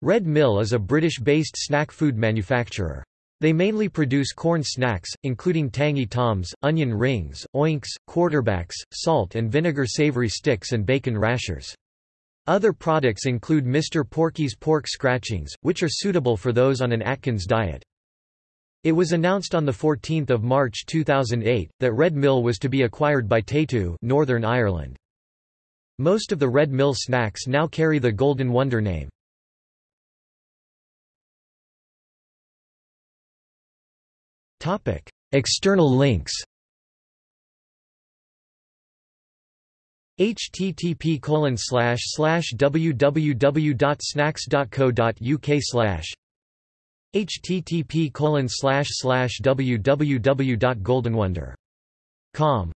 Red Mill is a British-based snack food manufacturer. They mainly produce corn snacks, including Tangy Toms, onion rings, oinks, quarterbacks, salt and vinegar savory sticks and bacon rashers. Other products include Mr. Porky's pork scratchings, which are suitable for those on an Atkins diet. It was announced on 14 March 2008, that Red Mill was to be acquired by Tayto Northern Ireland. Most of the Red Mill snacks now carry the Golden Wonder name. External links http www.snacks.co.uk slash http www.goldenwonder.com